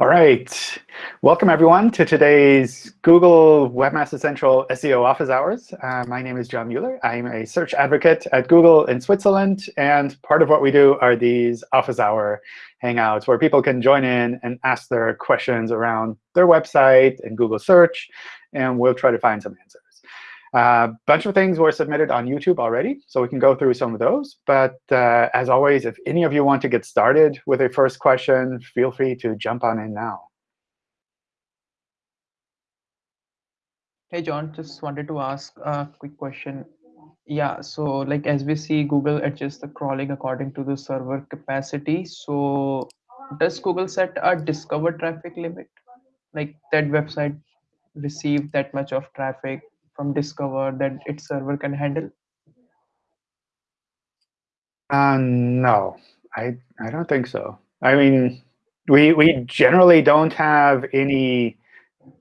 All right. Welcome, everyone, to today's Google Webmaster Central SEO Office Hours. Uh, my name is John Mueller. I'm a search advocate at Google in Switzerland. And part of what we do are these office hour hangouts where people can join in and ask their questions around their website and Google search. And we'll try to find some answers. A bunch of things were submitted on YouTube already, so we can go through some of those. But uh, as always, if any of you want to get started with a first question, feel free to jump on in now. Hey, John, just wanted to ask a quick question. Yeah, so like as we see, Google adjusts the crawling according to the server capacity. So does Google set a discover traffic limit? Like that website received that much of traffic from Discover that its server can handle? Uh, no, I I don't think so. I mean, we we generally don't have any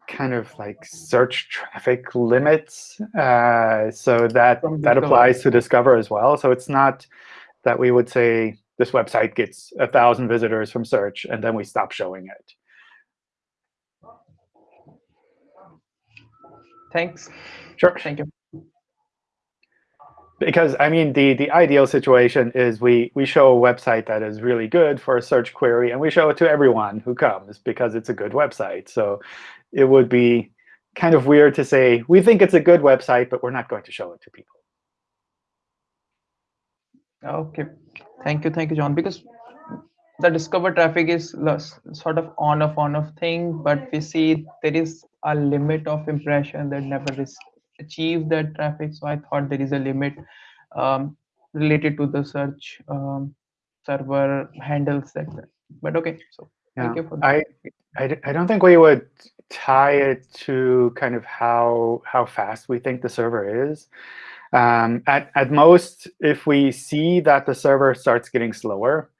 kind of like search traffic limits. Uh, so that that applies to Discover as well. So it's not that we would say this website gets a thousand visitors from search and then we stop showing it. Thanks. Sure. Thank you. Because I mean, the the ideal situation is we we show a website that is really good for a search query, and we show it to everyone who comes because it's a good website. So it would be kind of weird to say we think it's a good website, but we're not going to show it to people. Okay. Thank you. Thank you, John. Because the discover traffic is sort of on off on off thing, but we see there is a limit of impression that never is achieve that traffic. So I thought there is a limit um, related to the search um, server handles that. But OK, so yeah. thank you for that. I, I, I don't think we would tie it to kind of how how fast we think the server is. Um, at, at most, if we see that the server starts getting slower,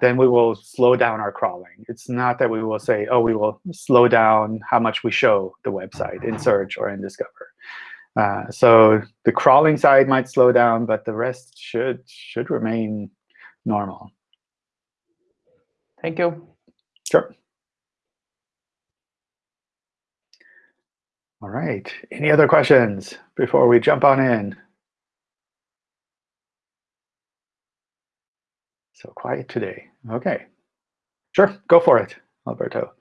then we will slow down our crawling. It's not that we will say, oh, we will slow down how much we show the website in search or in Discover. Uh, so the crawling side might slow down, but the rest should should remain normal. Thank you. Sure. All right. Any other questions before we jump on in? So quiet today. OK. Sure, go for it, Alberto.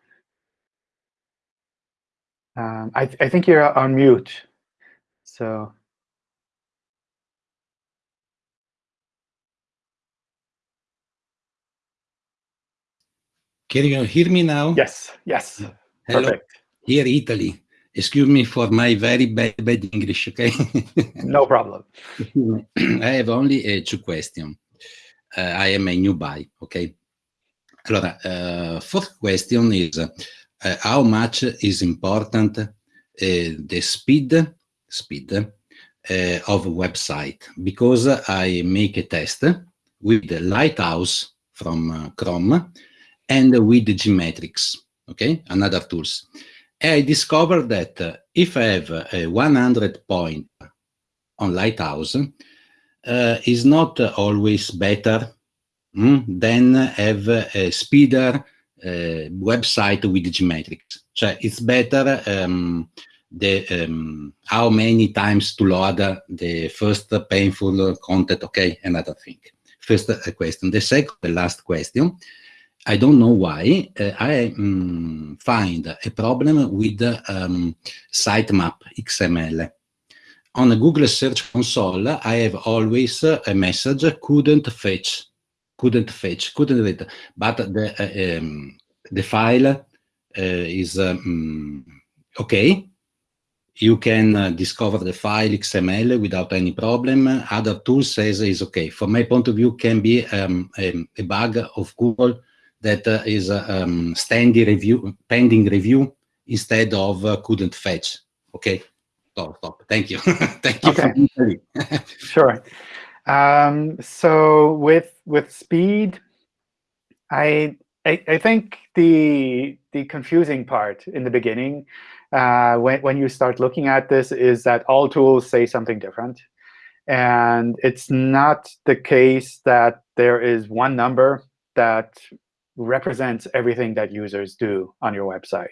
Um, I, th I think you're on mute. So Can you hear me now? Yes, yes. Hello. Perfect. Here, Italy. Excuse me for my very bad, bad English, okay? no problem. I have only uh, two questions. Uh, I am a new buy, okay? Allora, uh, first question is, uh, how much is important uh, the speed speed uh, of website because I make a test with the Lighthouse from uh, Chrome and with the GTmetrix, okay, another tools. I discovered that uh, if I have a 100 point on Lighthouse, uh, is not always better mm, than have a speeder uh, website with GTmetrix. So it's better um, the um, how many times to load the first painful content, okay, another thing. First uh, question. The second, the last question, I don't know why, uh, I um, find a problem with um, sitemap XML. On the Google Search Console, I have always a message, couldn't fetch, couldn't fetch, couldn't read, but the, uh, um, the file uh, is um, okay, you can uh, discover the file XML without any problem. Other tools says is okay. From my point of view, can be um, a, a, bug of Google that uh, is uh, um, standing review, pending review instead of uh, couldn't fetch. Okay, stop, stop. Thank you. Thank you. Okay. sure. Um, so with with speed, I, I I think the the confusing part in the beginning uh, when, when you start looking at this is that all tools say something different. And it's not the case that there is one number that represents everything that users do on your website.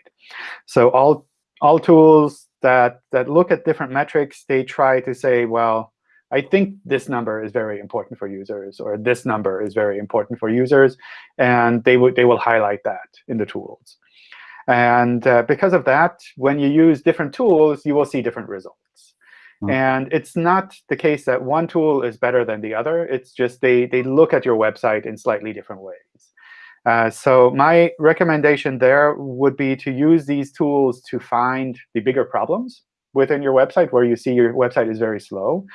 So all, all tools that, that look at different metrics, they try to say, well, I think this number is very important for users, or this number is very important for users. And they, would they will highlight that in the tools. And uh, because of that, when you use different tools, you will see different results. Mm. And it's not the case that one tool is better than the other. It's just they, they look at your website in slightly different ways. Uh, so my recommendation there would be to use these tools to find the bigger problems within your website where you see your website is very slow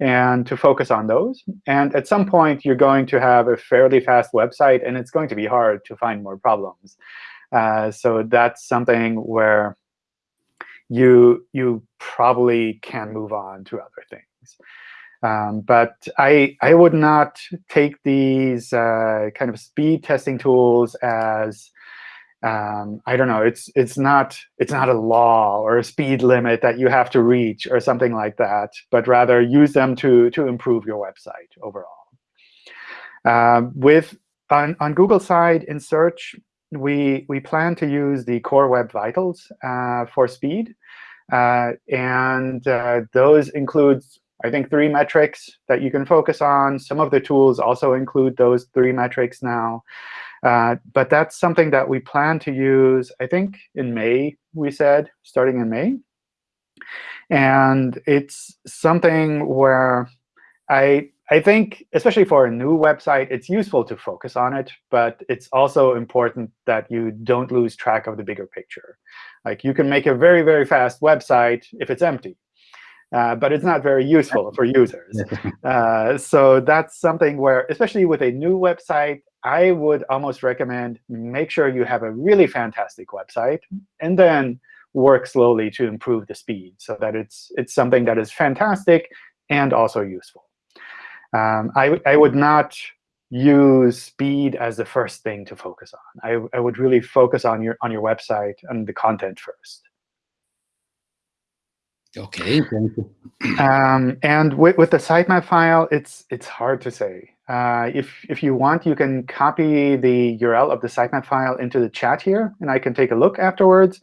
and to focus on those. And at some point, you're going to have a fairly fast website, and it's going to be hard to find more problems. Uh, so that's something where you you probably can move on to other things. Um, but I I would not take these uh, kind of speed testing tools as um, I don't know. It's it's not it's not a law or a speed limit that you have to reach or something like that, but rather use them to to improve your website overall. Um, with on on Google side in search, we we plan to use the Core Web Vitals uh, for speed, uh, and uh, those include I think three metrics that you can focus on. Some of the tools also include those three metrics now. Uh, but that's something that we plan to use, I think, in May, we said, starting in May. And it's something where I, I think, especially for a new website, it's useful to focus on it. But it's also important that you don't lose track of the bigger picture. Like you can make a very, very fast website if it's empty. Uh, but it's not very useful for users. Uh, so that's something where, especially with a new website, I would almost recommend make sure you have a really fantastic website, and then work slowly to improve the speed so that it's, it's something that is fantastic and also useful. Um, I, I would not use speed as the first thing to focus on. I, I would really focus on your, on your website and the content first. OK, thank you. Um, and with, with the sitemap file, it's, it's hard to say. Uh, if, if you want, you can copy the URL of the sitemap file into the chat here, and I can take a look afterwards.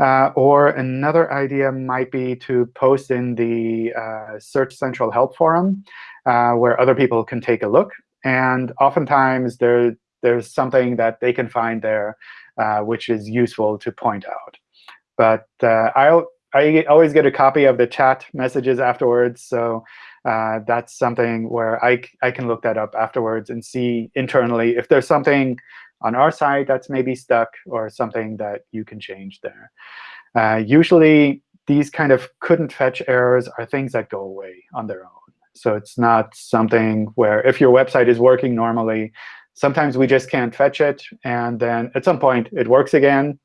Uh, or another idea might be to post in the uh, Search Central Help Forum, uh, where other people can take a look. And oftentimes, there, there's something that they can find there uh, which is useful to point out. But uh, I'll, I always get a copy of the chat messages afterwards. So uh, that's something where I, I can look that up afterwards and see internally if there's something on our side that's maybe stuck or something that you can change there. Uh, usually, these kind of couldn't fetch errors are things that go away on their own. So it's not something where if your website is working normally, sometimes we just can't fetch it. And then at some point, it works again.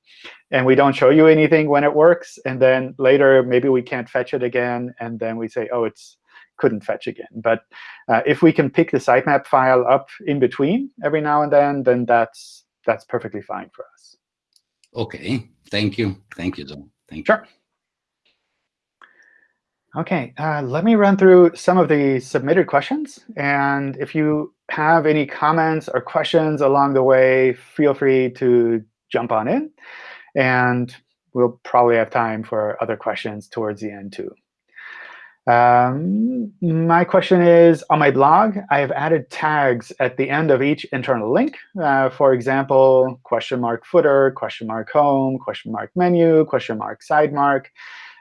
And we don't show you anything when it works. And then later, maybe we can't fetch it again. And then we say, oh, it's couldn't fetch again. But uh, if we can pick the sitemap file up in between every now and then, then that's that's perfectly fine for us. OK. Thank you. Thank you, John. Thank you. Sure. OK, uh, let me run through some of the submitted questions. And if you have any comments or questions along the way, feel free to jump on in. And we'll probably have time for other questions towards the end, too. Um, my question is, on my blog, I have added tags at the end of each internal link. Uh, for example, question mark footer, question mark home, question mark menu, question mark side mark,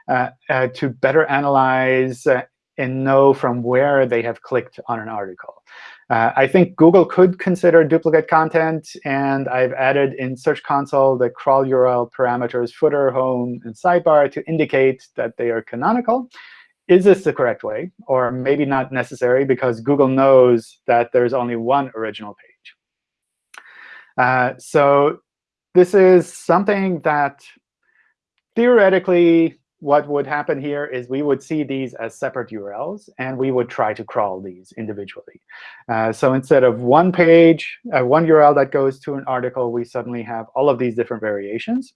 to better analyze uh, and know from where they have clicked on an article. Uh, I think Google could consider duplicate content, and I've added in Search Console the crawl URL parameters footer, home, and sidebar to indicate that they are canonical is this the correct way? Or maybe not necessary, because Google knows that there's only one original page. Uh, so this is something that theoretically, what would happen here is we would see these as separate URLs, and we would try to crawl these individually. Uh, so instead of one page, uh, one URL that goes to an article, we suddenly have all of these different variations.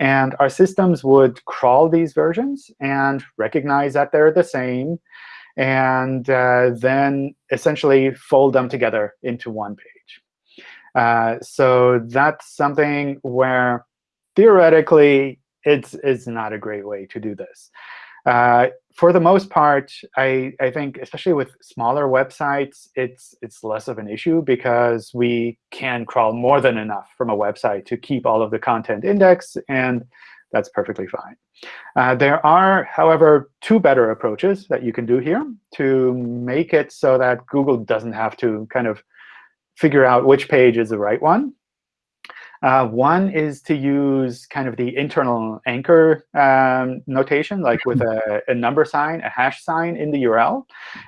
And our systems would crawl these versions and recognize that they're the same, and uh, then essentially fold them together into one page. Uh, so that's something where theoretically it's, it's not a great way to do this. Uh, for the most part, I, I think, especially with smaller websites, it's, it's less of an issue because we can crawl more than enough from a website to keep all of the content indexed, and that's perfectly fine. Uh, there are, however, two better approaches that you can do here to make it so that Google doesn't have to kind of figure out which page is the right one. Uh, one is to use kind of the internal anchor um, notation, like with a, a, number sign, a hash sign in the URL.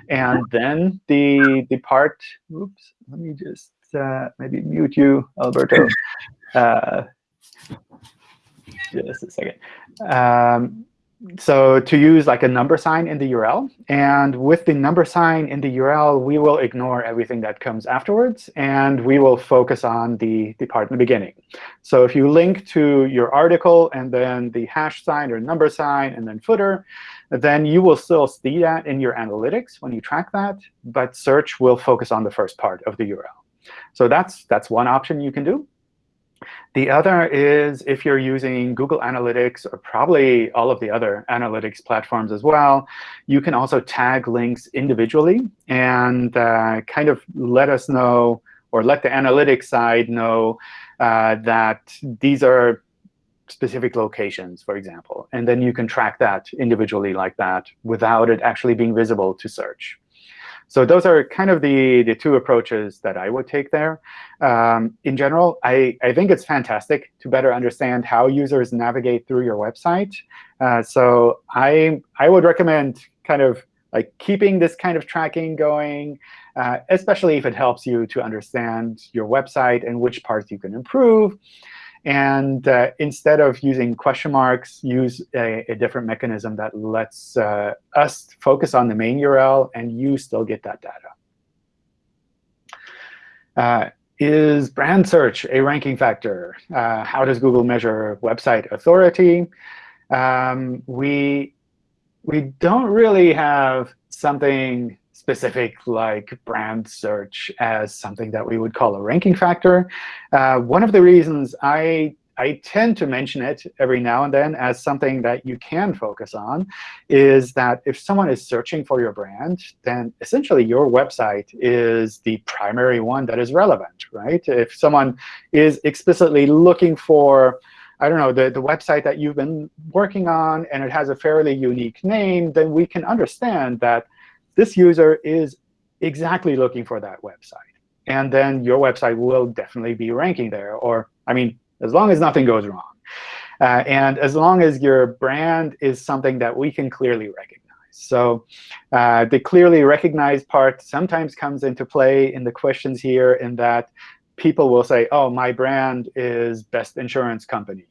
And then the, the part, oops, let me just uh, maybe mute you, Alberto. Uh, just a second. Um, so to use like a number sign in the URL. And with the number sign in the URL, we will ignore everything that comes afterwards. And we will focus on the, the part in the beginning. So if you link to your article and then the hash sign or number sign and then footer, then you will still see that in your analytics when you track that. But search will focus on the first part of the URL. So that's, that's one option you can do. The other is if you're using Google Analytics or probably all of the other analytics platforms as well, you can also tag links individually and uh, kind of let us know or let the analytics side know uh, that these are specific locations, for example. And then you can track that individually like that without it actually being visible to search. So those are kind of the, the two approaches that I would take there. Um, in general, I, I think it's fantastic to better understand how users navigate through your website. Uh, so I, I would recommend kind of like keeping this kind of tracking going, uh, especially if it helps you to understand your website and which parts you can improve. And uh, instead of using question marks, use a, a different mechanism that lets uh, us focus on the main URL, and you still get that data. Uh, is brand search a ranking factor? Uh, how does Google measure website authority? Um, we, we don't really have something specific like brand search as something that we would call a ranking factor. Uh, one of the reasons I I tend to mention it every now and then as something that you can focus on is that if someone is searching for your brand, then essentially your website is the primary one that is relevant, right? If someone is explicitly looking for I don't know, the, the website that you've been working on, and it has a fairly unique name, then we can understand that this user is exactly looking for that website. And then your website will definitely be ranking there. Or, I mean, as long as nothing goes wrong. Uh, and as long as your brand is something that we can clearly recognize. So uh, the clearly recognized part sometimes comes into play in the questions here in that people will say, oh, my brand is best insurance company.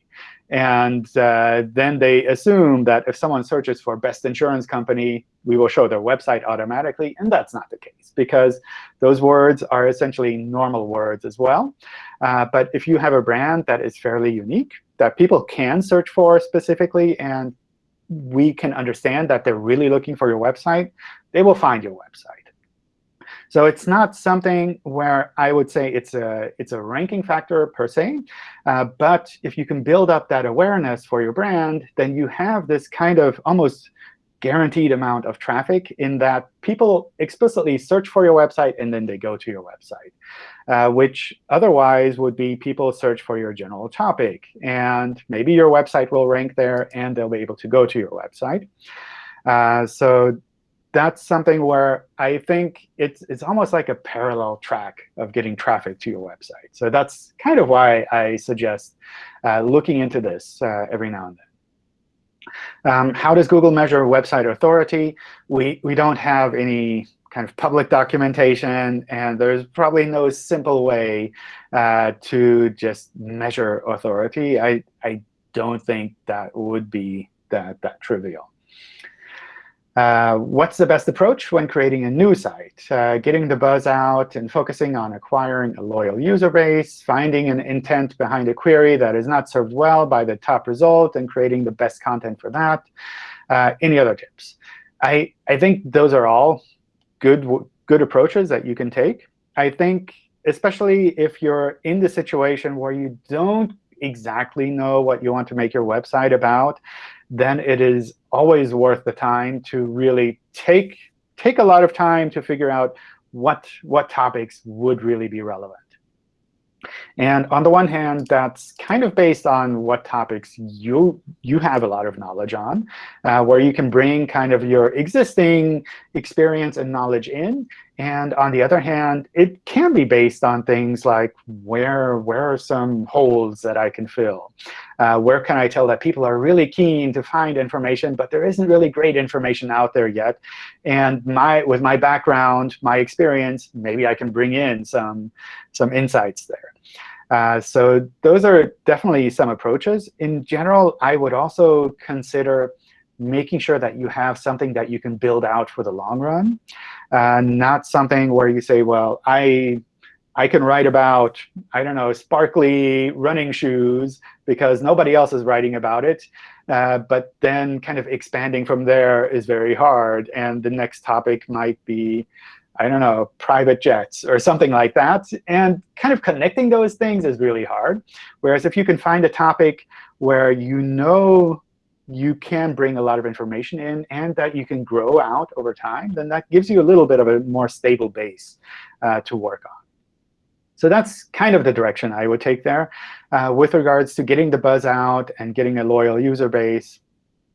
And uh, then they assume that if someone searches for best insurance company, we will show their website automatically. And that's not the case, because those words are essentially normal words as well. Uh, but if you have a brand that is fairly unique, that people can search for specifically, and we can understand that they're really looking for your website, they will find your website. So it's not something where I would say it's a, it's a ranking factor per se. Uh, but if you can build up that awareness for your brand, then you have this kind of almost guaranteed amount of traffic in that people explicitly search for your website and then they go to your website, uh, which otherwise would be people search for your general topic. And maybe your website will rank there, and they'll be able to go to your website. Uh, so that's something where I think it's it's almost like a parallel track of getting traffic to your website. So that's kind of why I suggest uh, looking into this uh, every now and then. Um, how does Google measure website authority? We, we don't have any kind of public documentation, and there's probably no simple way uh, to just measure authority. I, I don't think that would be that, that trivial. Uh, what's the best approach when creating a new site? Uh, getting the buzz out and focusing on acquiring a loyal user base, finding an intent behind a query that is not served well by the top result, and creating the best content for that. Uh, any other tips? I, I think those are all good, good approaches that you can take. I think especially if you're in the situation where you don't exactly know what you want to make your website about, then it is always worth the time to really take, take a lot of time to figure out what, what topics would really be relevant. And on the one hand, that's kind of based on what topics you, you have a lot of knowledge on, uh, where you can bring kind of your existing experience and knowledge in. And on the other hand, it can be based on things like where, where are some holes that I can fill? Uh, where can I tell that people are really keen to find information, but there isn't really great information out there yet? And my, with my background, my experience, maybe I can bring in some, some insights there. Uh, so those are definitely some approaches. In general, I would also consider making sure that you have something that you can build out for the long run, uh, not something where you say, well, I I can write about, I don't know, sparkly running shoes because nobody else is writing about it. Uh, but then kind of expanding from there is very hard. And the next topic might be I don't know, private jets or something like that. And kind of connecting those things is really hard. Whereas if you can find a topic where you know you can bring a lot of information in and that you can grow out over time, then that gives you a little bit of a more stable base uh, to work on. So that's kind of the direction I would take there. Uh, with regards to getting the buzz out and getting a loyal user base,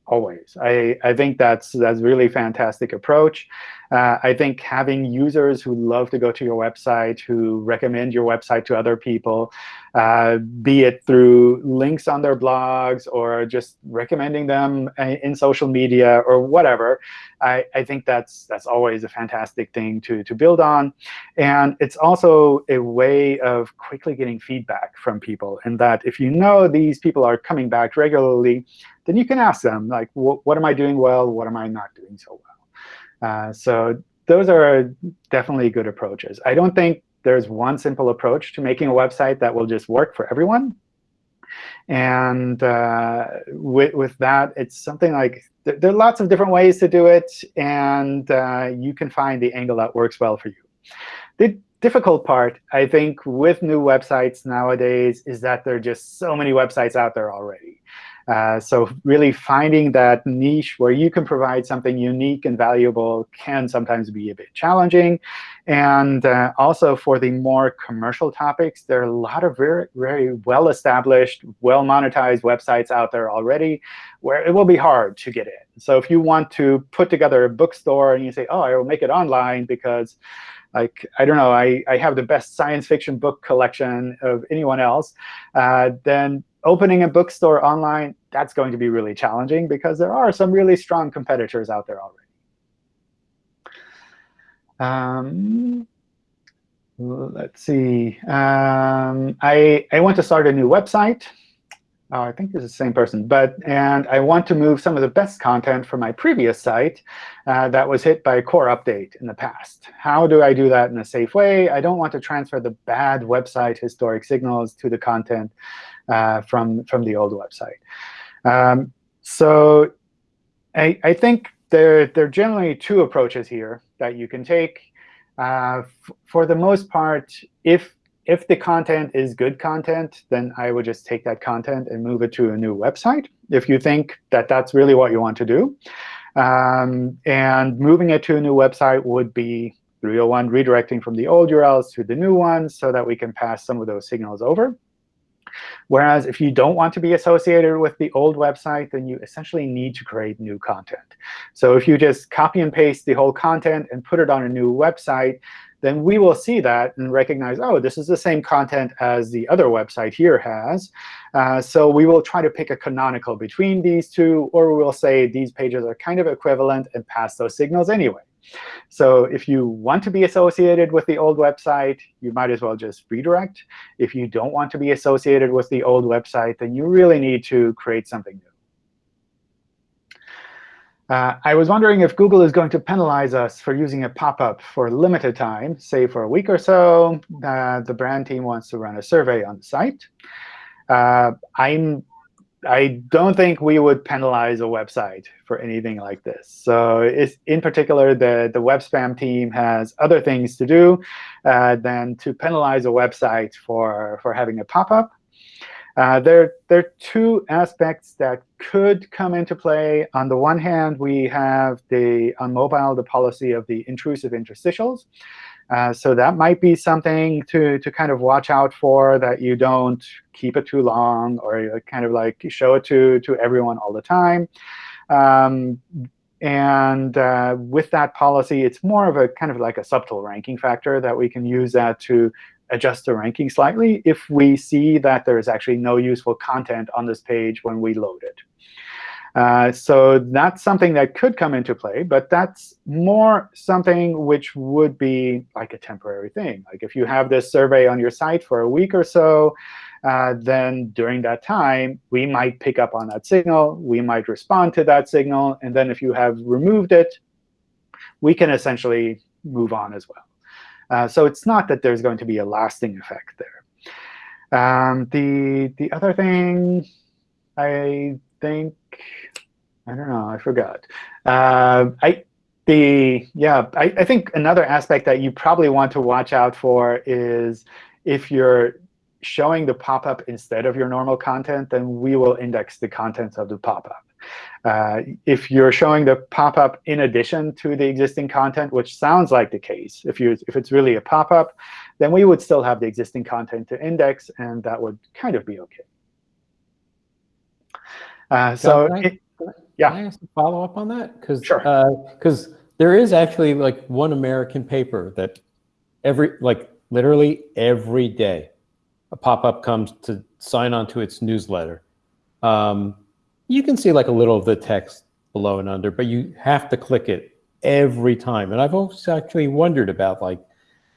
always. I, I think that's that's really fantastic approach. Uh, I think having users who love to go to your website, who recommend your website to other people, uh, be it through links on their blogs or just recommending them uh, in social media or whatever, I, I think that's that's always a fantastic thing to, to build on. And it's also a way of quickly getting feedback from people. in that if you know these people are coming back regularly, then you can ask them, like, what am I doing well? What am I not doing so well? Uh, so those are definitely good approaches. I don't think there's one simple approach to making a website that will just work for everyone. And uh, with, with that, it's something like th there are lots of different ways to do it, and uh, you can find the angle that works well for you. The difficult part, I think, with new websites nowadays is that there are just so many websites out there already. Uh, so really finding that niche where you can provide something unique and valuable can sometimes be a bit challenging. And uh, also for the more commercial topics, there are a lot of very, very well-established, well-monetized websites out there already where it will be hard to get in. So if you want to put together a bookstore and you say, oh, I will make it online because like I don't know, I, I have the best science fiction book collection of anyone else, uh, then opening a bookstore online, that's going to be really challenging because there are some really strong competitors out there already. Um, let's see. Um, I, I want to start a new website. Oh, I think this is the same person. But And I want to move some of the best content from my previous site uh, that was hit by a core update in the past. How do I do that in a safe way? I don't want to transfer the bad website historic signals to the content uh, from, from the old website. Um, so I, I think there, there are generally two approaches here that you can take. Uh, for the most part, if if the content is good content, then I would just take that content and move it to a new website if you think that that's really what you want to do. Um, and moving it to a new website would be 301 redirecting from the old URLs to the new ones so that we can pass some of those signals over. Whereas if you don't want to be associated with the old website, then you essentially need to create new content. So if you just copy and paste the whole content and put it on a new website, then we will see that and recognize, oh, this is the same content as the other website here has. Uh, so we will try to pick a canonical between these two, or we will say these pages are kind of equivalent and pass those signals anyway. So if you want to be associated with the old website, you might as well just redirect. If you don't want to be associated with the old website, then you really need to create something new. Uh, I was wondering if Google is going to penalize us for using a pop-up for a limited time, say for a week or so. Uh, the brand team wants to run a survey on the site. Uh, I'm I don't think we would penalize a website for anything like this. So in particular, the, the web spam team has other things to do uh, than to penalize a website for, for having a pop-up. Uh, there, there are two aspects that could come into play. On the one hand, we have the on mobile the policy of the intrusive interstitials. Uh, so that might be something to, to kind of watch out for, that you don't keep it too long or kind of like show it to, to everyone all the time. Um, and uh, with that policy, it's more of a kind of like a subtle ranking factor that we can use that to adjust the ranking slightly if we see that there is actually no useful content on this page when we load it. Uh, so that's something that could come into play, but that's more something which would be like a temporary thing. Like if you have this survey on your site for a week or so, uh, then during that time, we might pick up on that signal. We might respond to that signal. And then if you have removed it, we can essentially move on as well. Uh, so it's not that there's going to be a lasting effect there. Um, the, the other thing I think, I don't know, I forgot. Uh, I, the, yeah, I, I think another aspect that you probably want to watch out for is if you're showing the pop-up instead of your normal content, then we will index the contents of the pop-up. Uh, if you're showing the pop-up in addition to the existing content, which sounds like the case, if, you, if it's really a pop-up, then we would still have the existing content to index, and that would kind of be OK. Uh, so, can I, it, yeah. Can I ask a follow up on that? Because sure. Because uh, there is actually like one American paper that every like literally every day a pop-up comes to sign on to its newsletter. Um, you can see like a little of the text below and under, but you have to click it every time. And I've always actually wondered about like,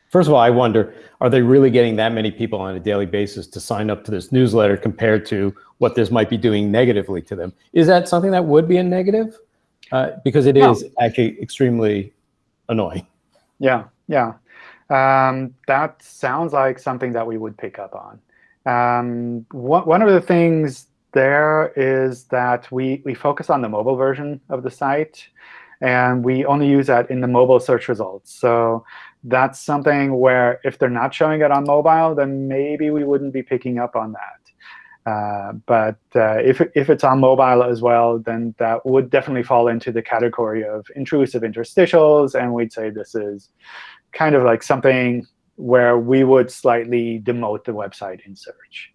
first of all, I wonder, are they really getting that many people on a daily basis to sign up to this newsletter compared to what this might be doing negatively to them? Is that something that would be a negative? Uh, because it no. is actually extremely annoying. Yeah, yeah. Um, that sounds like something that we would pick up on. Um, one, one of the things there is that we, we focus on the mobile version of the site. And we only use that in the mobile search results. So that's something where if they're not showing it on mobile, then maybe we wouldn't be picking up on that. Uh, but uh, if, if it's on mobile as well, then that would definitely fall into the category of intrusive interstitials. And we'd say this is kind of like something where we would slightly demote the website in search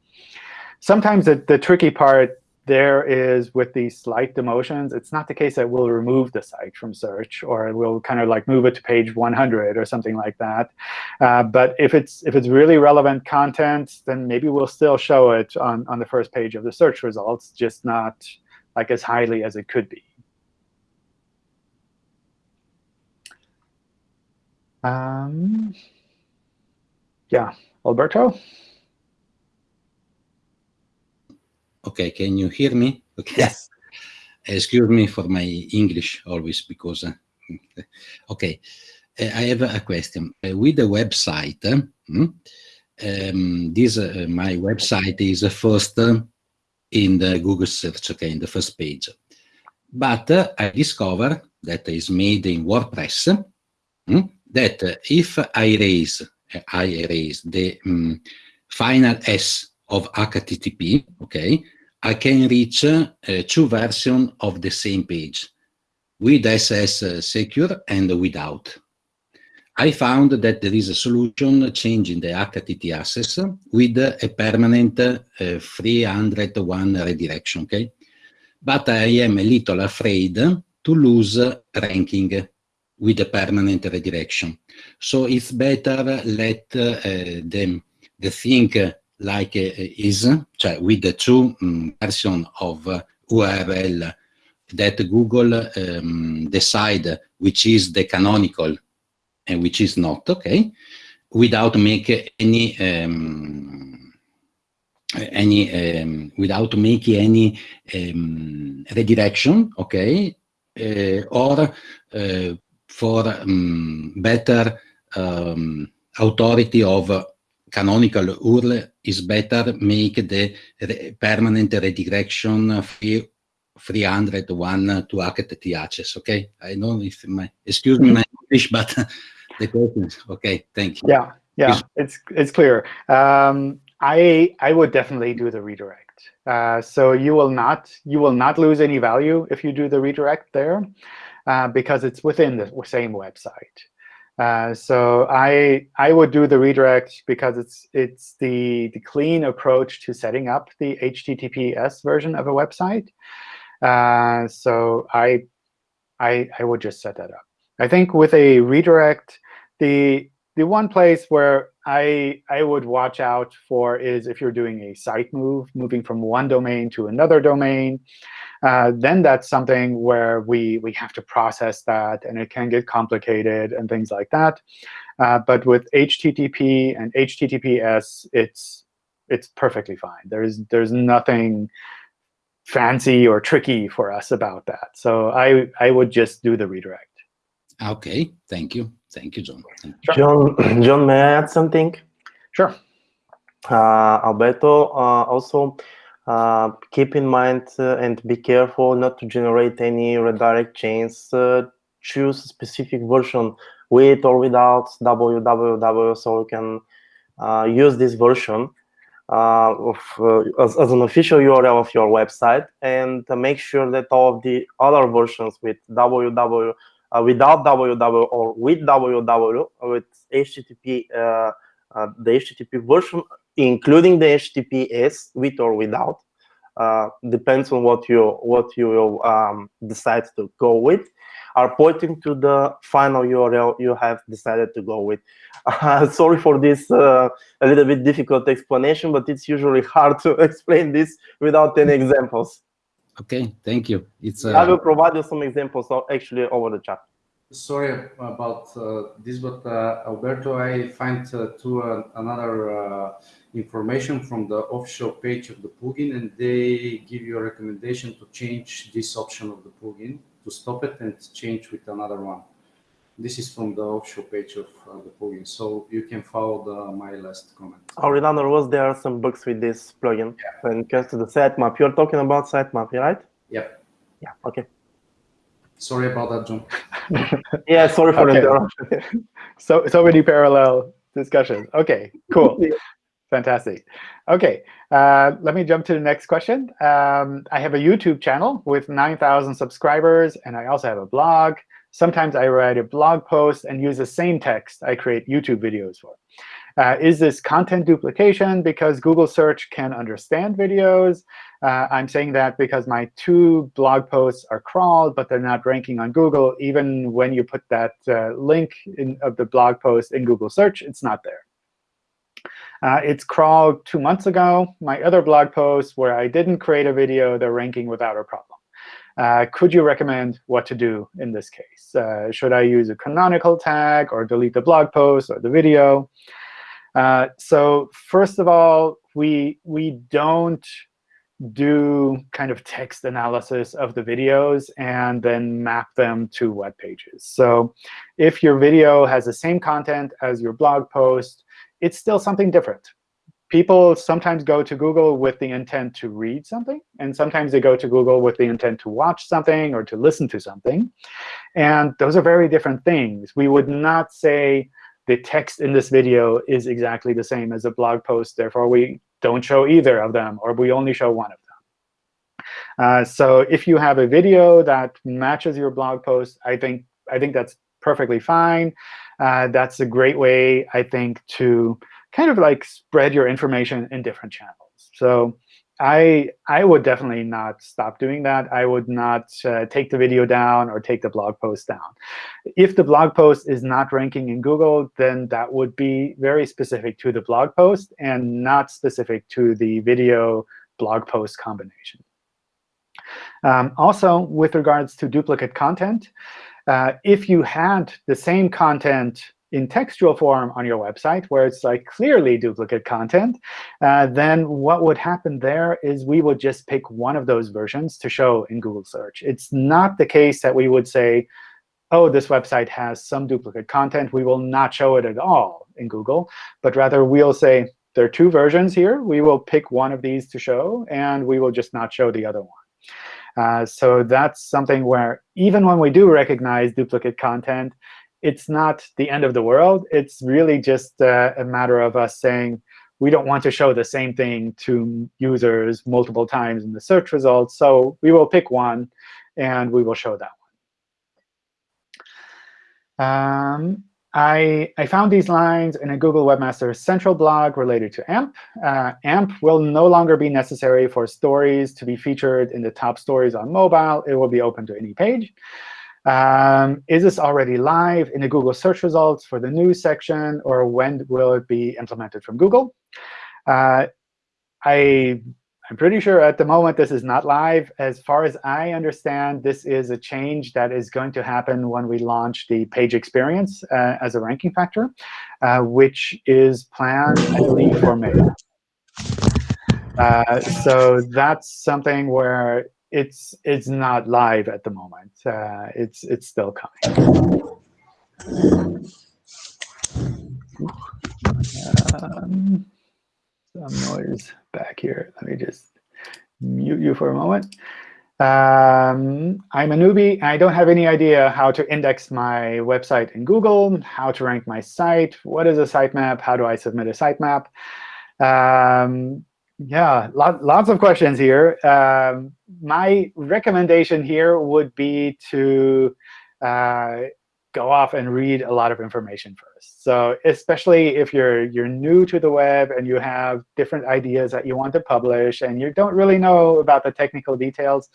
sometimes the, the tricky part there is with these slight demotions, it's not the case that we'll remove the site from search or we'll kind of like move it to page 100 or something like that. Uh, but if it's if it's really relevant content, then maybe we'll still show it on, on the first page of the search results, just not like as highly as it could be. Um, yeah, Alberto? Okay, can you hear me? Okay. Yes. Excuse me for my English always because, uh, okay, uh, I have a question. Uh, with the website, hmm, um, this uh, my website is first in the Google search, okay, in the first page. But uh, I discover that is made in WordPress hmm, that if I erase, I erase the um, final S of HTTP, okay, I can reach uh, two versions of the same page with SS secure and without. I found that there is a solution changing the HTTP access with a permanent uh, 301 redirection, okay? But I am a little afraid to lose ranking with a permanent redirection. So it's better let uh, the, the like uh, is, cioè with the two um, version of uh, URL that Google um, decide which is the canonical and which is not, okay, without make any um, any um, without making any um, redirection, okay, uh, or uh, for um, better authority of canonical URL is better make the re permanent redirection free 301 to HTTPS. Okay, I know if my excuse me my English, but the question okay. Thank you. Yeah, yeah, it's it's clear. Um, I I would definitely do the redirect. Uh, so you will not you will not lose any value if you do the redirect there, uh, because it's within the same website. Uh, so I I would do the redirect because it's it's the the clean approach to setting up the HTTPS version of a website. Uh, so I I I would just set that up. I think with a redirect, the the one place where I I would watch out for is if you're doing a site move, moving from one domain to another domain. Uh, then that's something where we we have to process that, and it can get complicated and things like that. Uh, but with HTTP and HTTPS, it's it's perfectly fine. There's there's nothing fancy or tricky for us about that. So I I would just do the redirect. Okay, thank you. Thank you, John. Thank you. John, John, may I add something? Sure. Uh, Alberto, uh, also uh, keep in mind uh, and be careful not to generate any redirect chains. Uh, choose a specific version with or without www so you can uh, use this version of, as, as, an official URL of your website and make sure that all of the other versions with www uh, without www or with www with HTTP, uh, uh, the HTTP version, including the HTTPS with or without, depends on what you what you um, decide to go with are pointing to the final URL you have decided to go with. Uh, sorry for this uh, a little bit difficult explanation, but it's usually hard to explain this without any examples. Okay, thank you. It's uh... I will provide you some examples actually over the chat. Sorry about uh, this, but uh, Alberto, I find uh, to uh, another uh, information from the official page of the plugin, and they give you a recommendation to change this option of the plugin to stop it and change with another one. This is from the official page of uh, the plugin, so you can follow the, my last comment. Oh, remember, was there are some bugs with this plugin yeah. when it comes to the sitemap? You're talking about sitemap, right? Yep. Yeah, okay. Sorry about that, John. yeah, sorry for okay. interruption. so, so many parallel discussions. Okay, cool. Fantastic. OK, uh, let me jump to the next question. Um, I have a YouTube channel with 9,000 subscribers, and I also have a blog. Sometimes I write a blog post and use the same text I create YouTube videos for. Uh, is this content duplication because Google search can understand videos? Uh, I'm saying that because my two blog posts are crawled, but they're not ranking on Google. Even when you put that uh, link in, of the blog post in Google search, it's not there. Uh, it's crawled two months ago. My other blog posts where I didn't create a video, they're ranking without a problem. Uh, could you recommend what to do in this case? Uh, should I use a canonical tag or delete the blog post or the video? Uh, so first of all, we, we don't do kind of text analysis of the videos and then map them to web pages. So if your video has the same content as your blog post, it's still something different people sometimes go to Google with the intent to read something, and sometimes they go to Google with the intent to watch something or to listen to something. And those are very different things. We would not say the text in this video is exactly the same as a blog post, therefore we don't show either of them, or we only show one of them. Uh, so if you have a video that matches your blog post, I think I think that's perfectly fine. Uh, that's a great way, I think, to kind of like spread your information in different channels. So I I would definitely not stop doing that. I would not uh, take the video down or take the blog post down. If the blog post is not ranking in Google, then that would be very specific to the blog post and not specific to the video blog post combination. Um, also, with regards to duplicate content, uh, if you had the same content in textual form on your website, where it's like clearly duplicate content, uh, then what would happen there is we would just pick one of those versions to show in Google search. It's not the case that we would say, oh, this website has some duplicate content. We will not show it at all. in Google, but rather we'll say, there are two versions here. We will pick one of these to show, and we will just not show the other one. Uh, so that's something where even when we do recognize duplicate content, it's not the end of the world. It's really just uh, a matter of us saying, we don't want to show the same thing to users multiple times in the search results. So we will pick one, and we will show that one. Um, I, I found these lines in a Google Webmaster Central blog related to AMP. Uh, AMP will no longer be necessary for stories to be featured in the top stories on mobile. It will be open to any page. Um, is this already live in the Google search results for the news section, or when will it be implemented from Google? Uh, I I'm pretty sure at the moment this is not live. As far as I understand, this is a change that is going to happen when we launch the page experience uh, as a ranking factor, uh, which is planned, I believe, for May. Uh, so that's something where it's it's not live at the moment. Uh, it's it's still coming. Um, some noise back here. Let me just mute you for a moment. Um, I'm a newbie. I don't have any idea how to index my website in Google, how to rank my site, what is a sitemap, how do I submit a sitemap. Um, yeah, lot, lots of questions here. Um, my recommendation here would be to uh, go off and read a lot of information first. So especially if you're you're new to the web and you have different ideas that you want to publish and you don't really know about the technical details,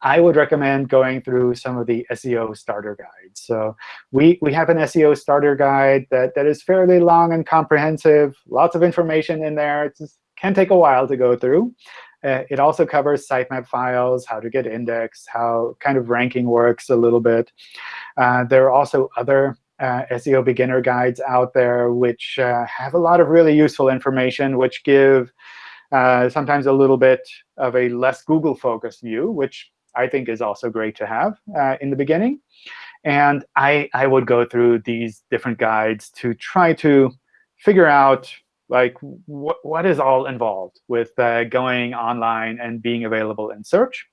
I would recommend going through some of the SEO starter guides. So we, we have an SEO starter guide that, that is fairly long and comprehensive, lots of information in there. It can take a while to go through. Uh, it also covers sitemap files, how to get indexed, how kind of ranking works a little bit. Uh, there are also other uh, SEO beginner guides out there which uh, have a lot of really useful information, which give uh, sometimes a little bit of a less Google-focused view, which I think is also great to have uh, in the beginning. And I, I would go through these different guides to try to figure out like what, what is all involved with uh, going online and being available in search.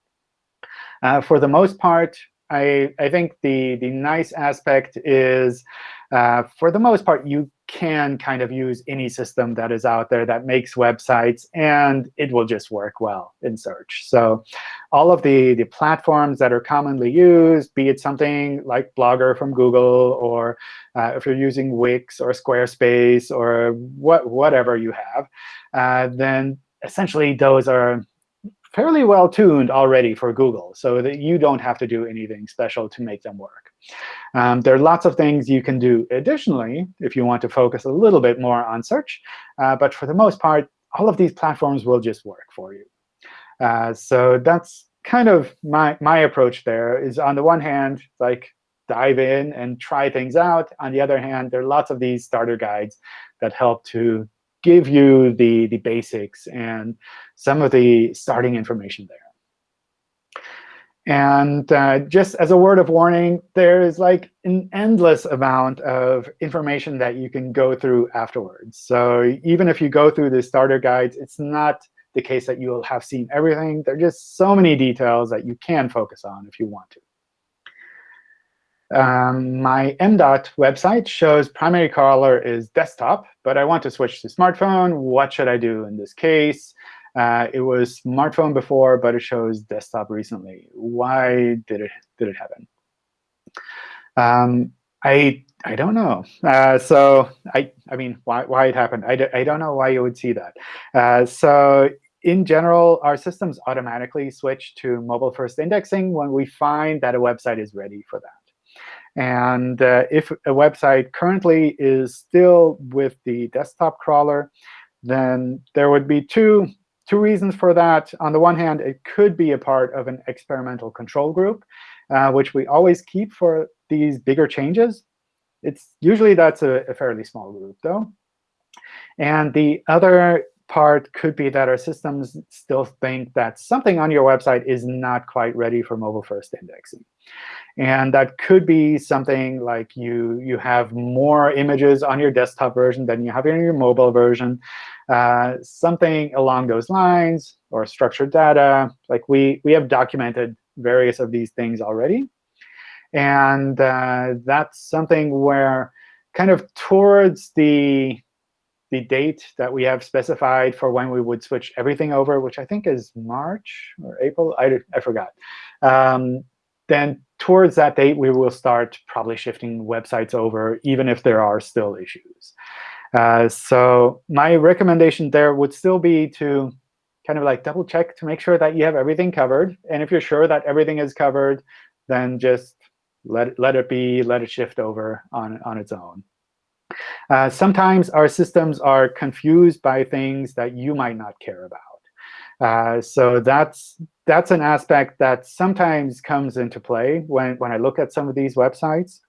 Uh, for the most part, I, I think the, the nice aspect is, uh, for the most part, you can kind of use any system that is out there that makes websites, and it will just work well in search. So all of the, the platforms that are commonly used, be it something like Blogger from Google, or uh, if you're using Wix or Squarespace or what, whatever you have, uh, then essentially those are fairly well tuned already for Google, so that you don't have to do anything special to make them work. Um, there are lots of things you can do additionally if you want to focus a little bit more on search. Uh, but for the most part, all of these platforms will just work for you. Uh, so that's kind of my, my approach there is on the one hand, like dive in and try things out. On the other hand, there are lots of these starter guides that help to give you the, the basics and some of the starting information there. And uh, just as a word of warning, there is like an endless amount of information that you can go through afterwards. So even if you go through the starter guides, it's not the case that you will have seen everything. There are just so many details that you can focus on if you want to. Um, my MDOT website shows primary crawler is desktop, but I want to switch to smartphone. What should I do in this case? Uh, it was smartphone before, but it shows desktop recently. Why did it did it happen? Um, I I don't know. Uh, so I I mean, why why it happened? I d I don't know why you would see that. Uh, so in general, our systems automatically switch to mobile first indexing when we find that a website is ready for that. And uh, if a website currently is still with the desktop crawler, then there would be two, two reasons for that. On the one hand, it could be a part of an experimental control group, uh, which we always keep for these bigger changes. It's Usually that's a, a fairly small group, though. And the other part could be that our systems still think that something on your website is not quite ready for mobile-first indexing. And that could be something like you, you have more images on your desktop version than you have in your mobile version. Uh, something along those lines, or structured data. Like we, we have documented various of these things already. And uh, that's something where kind of towards the the date that we have specified for when we would switch everything over, which I think is March or April. I, I forgot. Um, then towards that date, we will start probably shifting websites over, even if there are still issues. Uh, so my recommendation there would still be to kind of like double check to make sure that you have everything covered. And if you're sure that everything is covered, then just let it, let it be, let it shift over on, on its own. Uh, sometimes our systems are confused by things that you might not care about. Uh, so that's that's an aspect that sometimes comes into play when, when I look at some of these websites.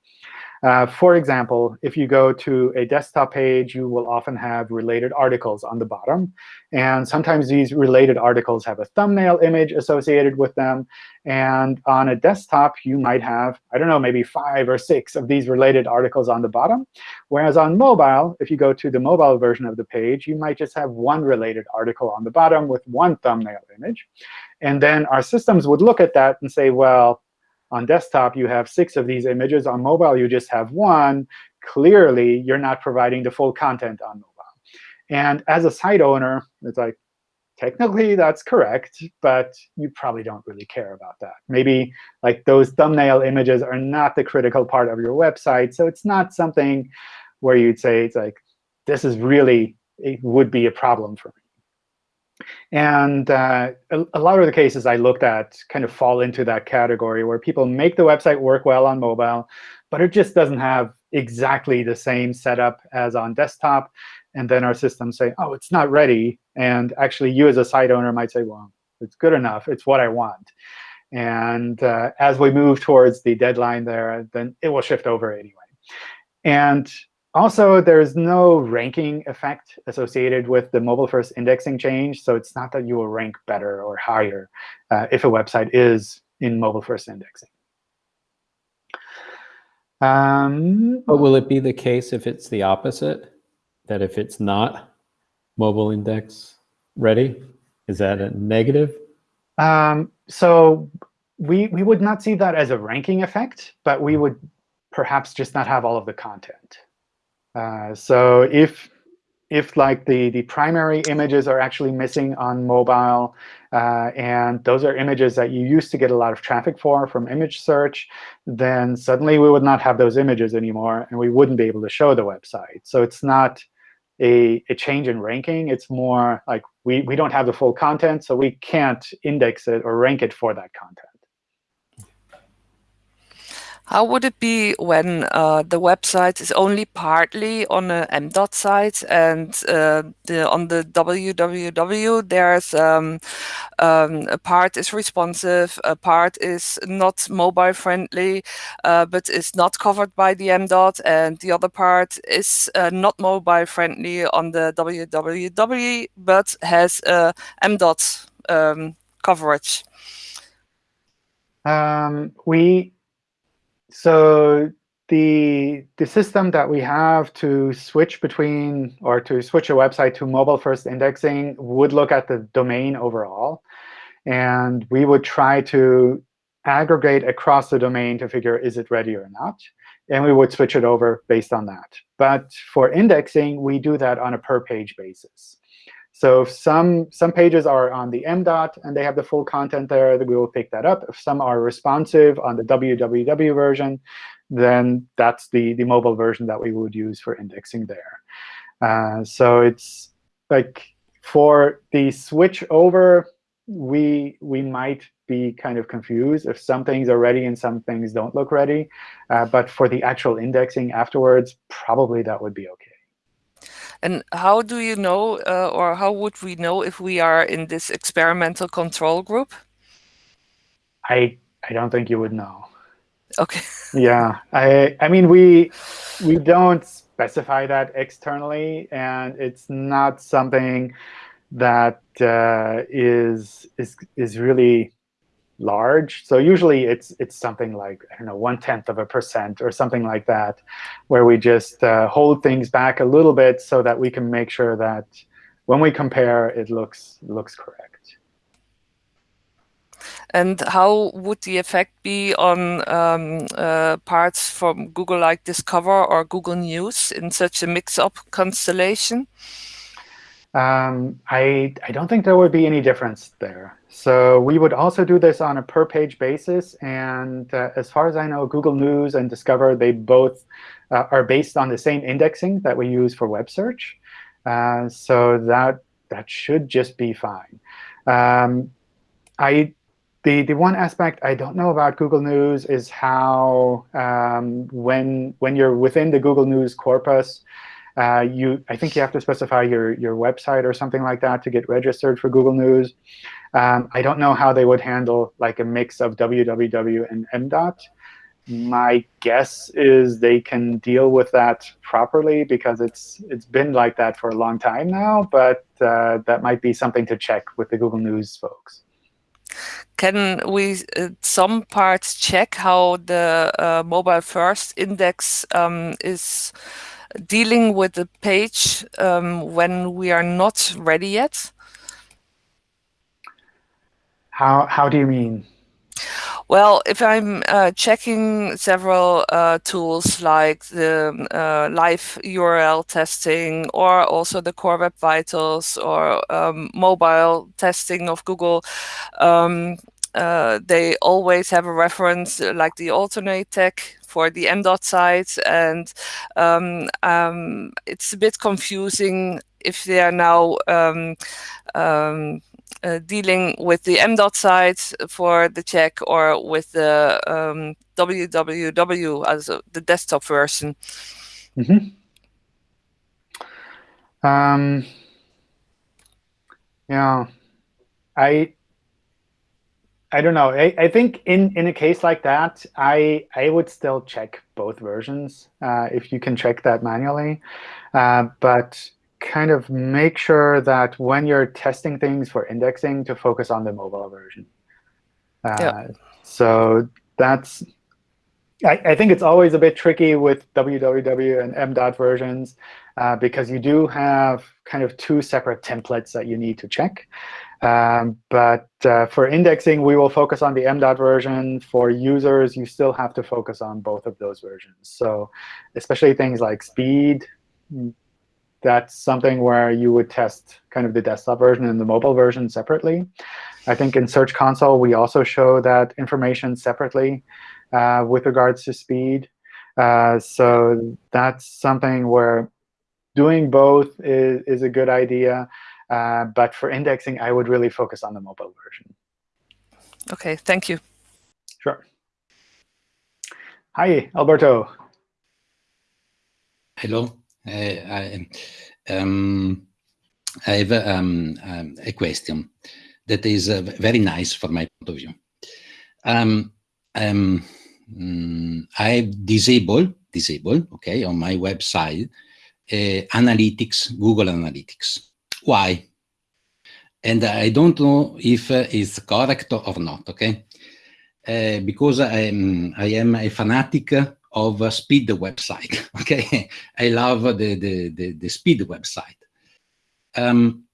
Uh, for example, if you go to a desktop page, you will often have related articles on the bottom. And sometimes these related articles have a thumbnail image associated with them. And on a desktop, you might have, I don't know, maybe five or six of these related articles on the bottom. Whereas on mobile, if you go to the mobile version of the page, you might just have one related article on the bottom with one thumbnail image. And then our systems would look at that and say, well, on desktop, you have six of these images. On mobile, you just have one. Clearly, you're not providing the full content on mobile. And as a site owner, it's like, technically, that's correct, but you probably don't really care about that. Maybe like those thumbnail images are not the critical part of your website. So it's not something where you'd say, it's like, this is really, it would be a problem for me. And uh, a, a, lot of the cases I looked at kind of fall into that category where people make the website work well on mobile, but it just doesn't have exactly the same setup as on desktop. And then our systems say, oh, it's not ready. And actually, you as a site owner might say, well, it's good enough. It's what I want. And uh, as we move towards the deadline there, then it will shift over anyway. And also, there's no ranking effect associated with the mobile-first indexing change. So it's not that you will rank better or higher uh, if a website is in mobile-first indexing. Um, but will it be the case if it's the opposite? That if it's not mobile index ready, is that a negative? Um, so we, we would not see that as a ranking effect, but we would perhaps just not have all of the content. Uh, so if if like the, the primary images are actually missing on mobile, uh, and those are images that you used to get a lot of traffic for from image search, then suddenly we would not have those images anymore, and we wouldn't be able to show the website. So it's not a, a change in ranking. It's more like we, we don't have the full content, so we can't index it or rank it for that content. How would it be when uh, the website is only partly on a MDOT site and uh, the, on the www there's um, um, a part is responsive, a part is not mobile friendly, uh, but is not covered by the MDOT, and the other part is uh, not mobile friendly on the www but has a MDOT um, coverage? Um, we so the the system that we have to switch between or to switch a website to mobile first indexing would look at the domain overall. And we would try to aggregate across the domain to figure is it ready or not. And we would switch it over based on that. But for indexing, we do that on a per page basis. So if some, some pages are on the MDOT and they have the full content there, we will pick that up. If some are responsive on the www version, then that's the, the mobile version that we would use for indexing there. Uh, so it's like for the switch over, we, we might be kind of confused if some things are ready and some things don't look ready. Uh, but for the actual indexing afterwards, probably that would be OK. And how do you know, uh, or how would we know if we are in this experimental control group? I I don't think you would know. Okay. yeah, I I mean we we don't specify that externally, and it's not something that uh, is is is really large. So usually it's it's something like I don't know one tenth of a percent or something like that, where we just uh, hold things back a little bit so that we can make sure that when we compare, it looks looks correct. And how would the effect be on um, uh, parts from Google like Discover or Google News in such a mix-up constellation? Um, I, I don't think there would be any difference there. So we would also do this on a per page basis. And uh, as far as I know, Google News and Discover, they both uh, are based on the same indexing that we use for web search. Uh, so that, that should just be fine. Um, I, the, the one aspect I don't know about Google News is how um, when, when you're within the Google News corpus, uh, you, I think you have to specify your, your website or something like that to get registered for Google News. Um, I don't know how they would handle like a mix of www and MDOT. My guess is they can deal with that properly because it's it's been like that for a long time now. But uh, that might be something to check with the Google News folks. Can we uh, some parts check how the uh, mobile first index um, is dealing with the page um, when we are not ready yet? How, how do you mean? Well, if I'm uh, checking several uh, tools like the uh, live URL testing or also the Core Web Vitals or um, mobile testing of Google, um, uh, they always have a reference uh, like the alternate tech for the MDOT site. And um, um, it's a bit confusing if they are now um, um, uh, dealing with the MDOT site for the check or with the um, www as a, the desktop version. Mm -hmm. um, yeah, I I don't know. I, I think in, in a case like that, I I would still check both versions uh, if you can check that manually. Uh, but kind of make sure that when you're testing things for indexing to focus on the mobile version. Uh, yeah. So that's, I, I, think it's always a bit tricky with www and MDOT versions uh, because you do have kind of two separate templates that you need to check. Um, but uh, for indexing, we will focus on the MDOT version. For users, you still have to focus on both of those versions. So especially things like speed, that's something where you would test kind of the desktop version and the mobile version separately. I think in Search Console, we also show that information separately uh, with regards to speed. Uh, so that's something where doing both is, is a good idea. Uh, but for indexing, I would really focus on the mobile version. OK, thank you. Sure. Hi, Alberto. Hello. I, um, I have um, um, a question that is uh, very nice for my point of view. Um, um, mm, I disable, disable, okay, on my website, uh, analytics, Google Analytics. Why? And I don't know if uh, it's correct or not, okay? Uh, because I am, I am a fanatic of a speed website. Okay, I love the, the, the, the speed website. Um,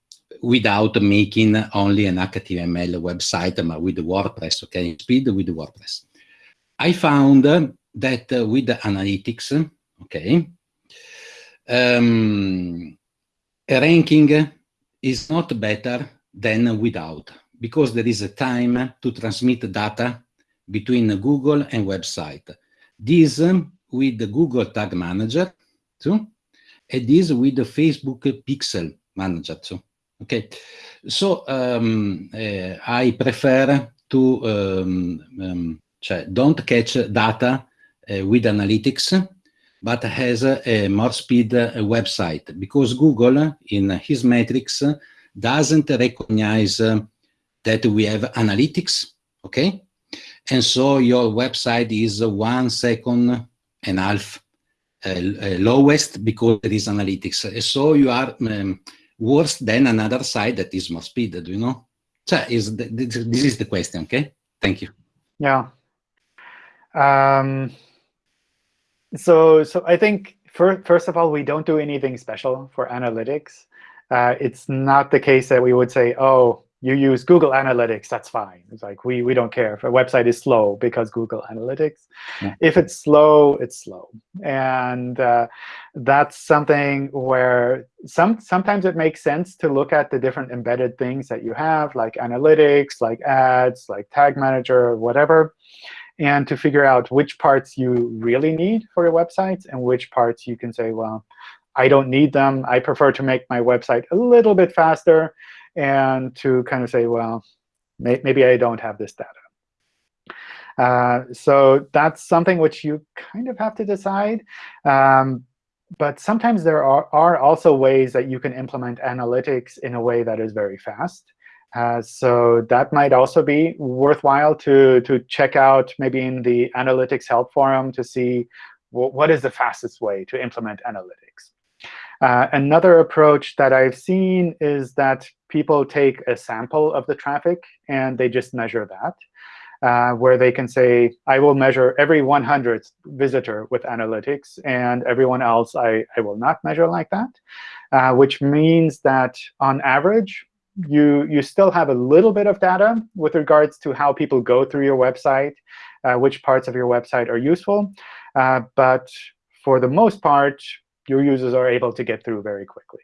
without making only an HTML website with WordPress, okay, speed with WordPress. I found that uh, with the analytics, okay, um, ranking is not better than without because there is a time to transmit data between Google and website. This with the Google Tag Manager too, and this with the Facebook Pixel Manager too. Okay, so um, uh, I prefer to um, um, don't catch data uh, with analytics, but has a, a more speed uh, website because Google in his metrics doesn't recognize that we have analytics. Okay, and so your website is one second and a half uh, uh, lowest because there is analytics. So you are um, worse than another site that is more speed, do you know? So is the, this is the question, okay? Thank you. Yeah. Um, so, so I think first, first of all, we don't do anything special for analytics. Uh, it's not the case that we would say, oh, you use Google Analytics, that's fine. It's like we, we don't care if a website is slow because Google Analytics. Yeah. If it's slow, it's slow. And uh, that's something where some sometimes it makes sense to look at the different embedded things that you have, like analytics, like ads, like tag manager, whatever, and to figure out which parts you really need for your websites and which parts you can say, well, I don't need them. I prefer to make my website a little bit faster and to kind of say, well, may maybe I don't have this data. Uh, so that's something which you kind of have to decide. Um, but sometimes there are, are also ways that you can implement analytics in a way that is very fast. Uh, so that might also be worthwhile to, to check out maybe in the analytics help forum to see what is the fastest way to implement analytics. Uh, another approach that I've seen is that people take a sample of the traffic and they just measure that, uh, where they can say, I will measure every 100th visitor with analytics, and everyone else I, I will not measure like that, uh, which means that on average, you, you still have a little bit of data with regards to how people go through your website, uh, which parts of your website are useful. Uh, but for the most part, your users are able to get through very quickly.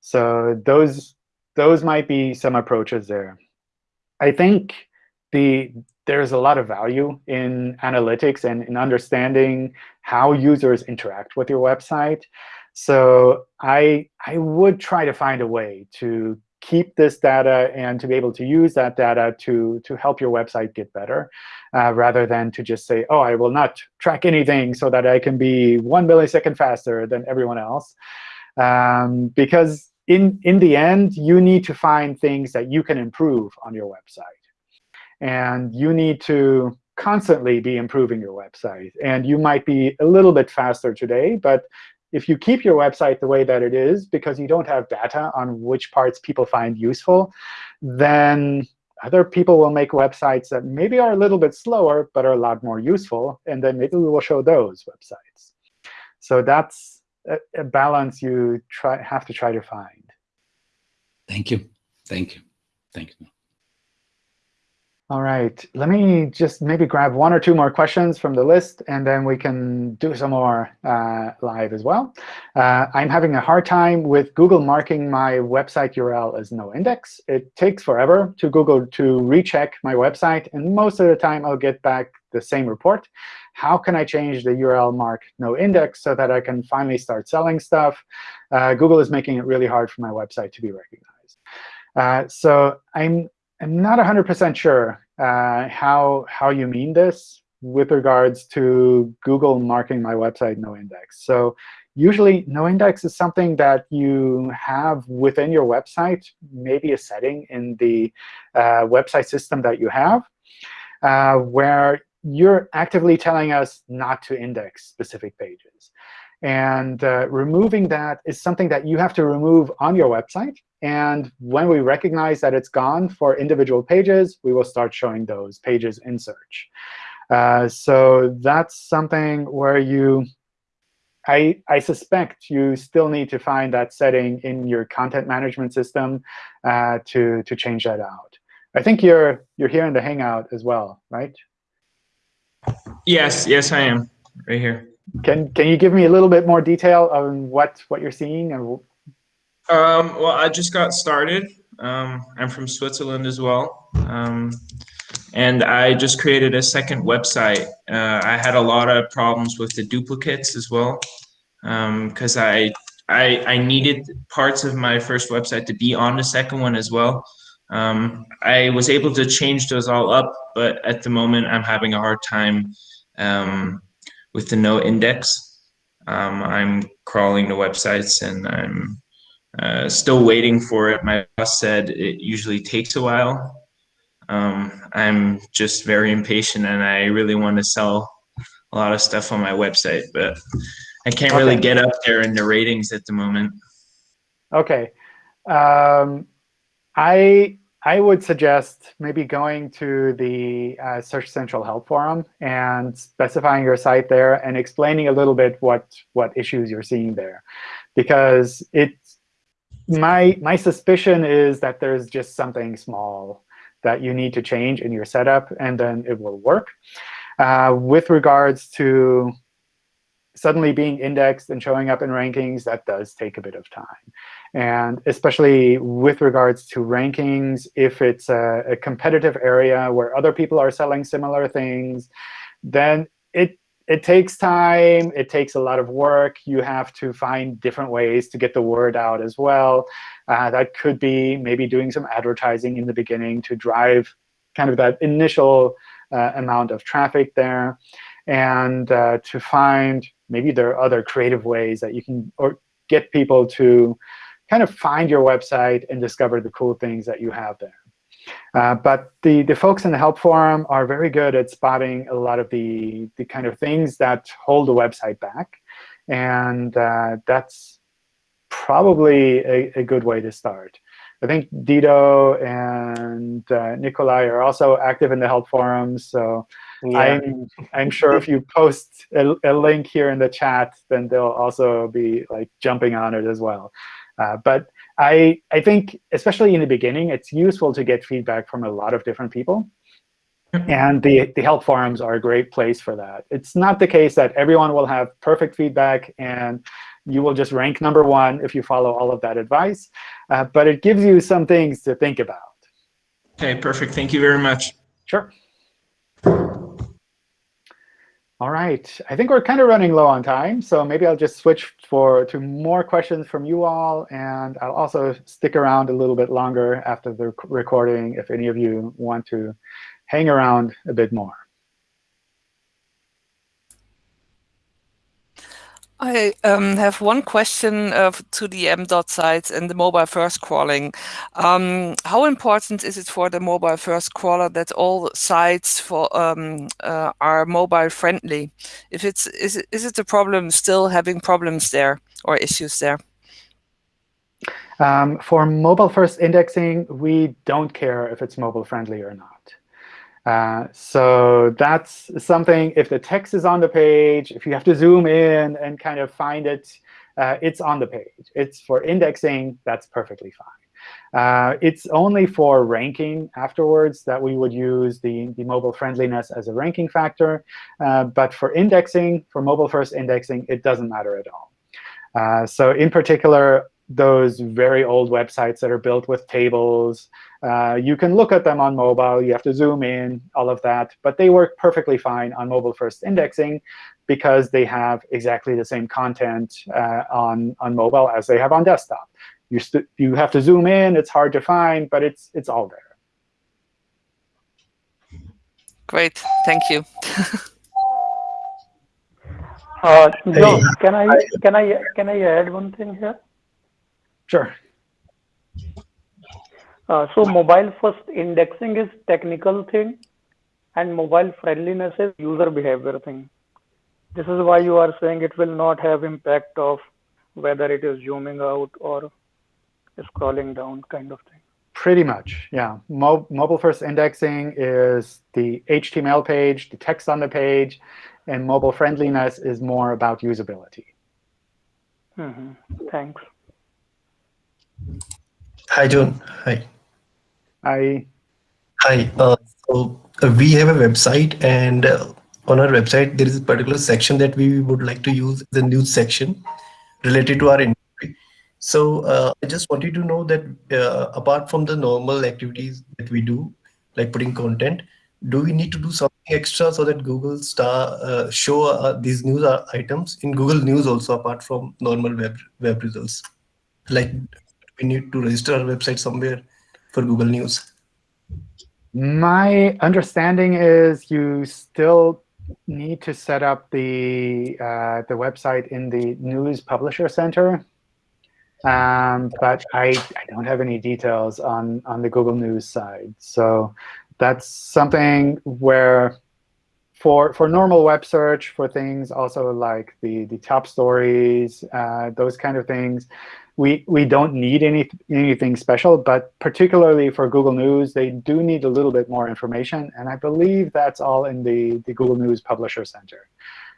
So those those might be some approaches there. I think the there's a lot of value in analytics and in understanding how users interact with your website. So I I would try to find a way to keep this data and to be able to use that data to, to help your website get better, uh, rather than to just say, oh, I will not track anything so that I can be one millisecond faster than everyone else. Um, because in, in the end, you need to find things that you can improve on your website. And you need to constantly be improving your website. And you might be a little bit faster today, but if you keep your website the way that it is because you don't have data on which parts people find useful, then other people will make websites that maybe are a little bit slower but are a lot more useful. And then maybe we will show those websites. So that's a, a balance you try, have to try to find. Thank you. Thank you. Thank you. All right, let me just maybe grab one or two more questions from the list, and then we can do some more uh, live as well. Uh, I'm having a hard time with Google marking my website URL as no index. It takes forever to Google to recheck my website, and most of the time I'll get back the same report. How can I change the URL mark no index so that I can finally start selling stuff? Uh, Google is making it really hard for my website to be recognized. Uh, so I'm I'm not 100% sure uh, how, how you mean this with regards to Google marking my website no index. So usually no index is something that you have within your website, maybe a setting in the uh, website system that you have, uh, where you're actively telling us not to index specific pages. And uh, removing that is something that you have to remove on your website. And when we recognize that it's gone for individual pages, we will start showing those pages in search. Uh, so that's something where you, I, I suspect you still need to find that setting in your content management system uh, to, to change that out. I think you're, you're here in the Hangout as well, right? Yes, yes, I am right here. Can can you give me a little bit more detail on what what you're seeing and? Um, well, I just got started. Um, I'm from Switzerland as well, um, and I just created a second website. Uh, I had a lot of problems with the duplicates as well because um, I, I I needed parts of my first website to be on the second one as well. Um, I was able to change those all up, but at the moment I'm having a hard time um, with the no index. Um, I'm crawling the websites and I'm uh, still waiting for it. My boss said it usually takes a while. Um, I'm just very impatient and I really want to sell a lot of stuff on my website, but I can't okay. really get up there in the ratings at the moment. Okay. Um, I I would suggest maybe going to the uh, Search Central Help Forum and specifying your site there and explaining a little bit what what issues you're seeing there, because it my my suspicion is that there's just something small that you need to change in your setup, and then it will work. Uh, with regards to suddenly being indexed and showing up in rankings, that does take a bit of time. And especially with regards to rankings, if it's a, a competitive area where other people are selling similar things, then it it takes time. It takes a lot of work. You have to find different ways to get the word out as well. Uh, that could be maybe doing some advertising in the beginning to drive kind of that initial uh, amount of traffic there. And uh, to find maybe there are other creative ways that you can or get people to kind of find your website and discover the cool things that you have there. Uh, but the, the folks in the help forum are very good at spotting a lot of the, the kind of things that hold the website back. And uh, that's probably a, a, good way to start. I think Dido and uh, Nikolai are also active in the help forums. So yeah. I'm, I'm sure if you post a, a, link here in the chat, then they'll also be like jumping on it as well. Uh, but I, I think, especially in the beginning, it's useful to get feedback from a lot of different people. And the, the help forums are a great place for that. It's not the case that everyone will have perfect feedback and you will just rank number one if you follow all of that advice. Uh, but it gives you some things to think about. OK, perfect. Thank you very much. Sure. All right. I think we're kind of running low on time, so maybe I'll just switch for to more questions from you all, and I'll also stick around a little bit longer after the recording if any of you want to hang around a bit more. I um, have one question uh, to the MDOT sites and the mobile first crawling. Um, how important is it for the mobile first crawler that all sites for um, uh, are mobile friendly? If it's is it, is it a problem still having problems there or issues there? Um, for mobile first indexing, we don't care if it's mobile friendly or not. Uh, so that's something, if the text is on the page, if you have to zoom in and kind of find it, uh, it's on the page. It's for indexing, that's perfectly fine. Uh, it's only for ranking afterwards that we would use the, the mobile friendliness as a ranking factor. Uh, but for indexing, for mobile first indexing, it doesn't matter at all. Uh, so in particular, those very old websites that are built with tables. Uh, you can look at them on mobile. You have to zoom in, all of that. But they work perfectly fine on mobile-first indexing because they have exactly the same content uh, on, on mobile as they have on desktop. You, you have to zoom in. It's hard to find, but it's, it's all there. Great. Thank you. uh, no, can I can I can I add one thing here? Sure. Uh, so mobile first indexing is technical thing and mobile friendliness is user behavior thing. This is why you are saying it will not have impact of whether it is zooming out or scrolling down kind of thing. Pretty much, yeah. Mo mobile first indexing is the HTML page, the text on the page, and mobile friendliness is more about usability. Mm -hmm. Thanks. Hi, John. Hi. Hi. Hi. Uh, so uh, we have a website, and uh, on our website there is a particular section that we would like to use the news section related to our industry. So uh, I just wanted to know that uh, apart from the normal activities that we do, like putting content, do we need to do something extra so that Google star uh, show these news items in Google News also apart from normal web web results? Like we need to register our website somewhere for Google News? My understanding is you still need to set up the uh, the website in the News Publisher Center. Um, but I, I don't have any details on, on the Google News side. So that's something where for, for normal web search, for things also like the, the top stories, uh, those kind of things, we, we don't need any, anything special. But particularly for Google News, they do need a little bit more information. And I believe that's all in the, the Google News Publisher Center.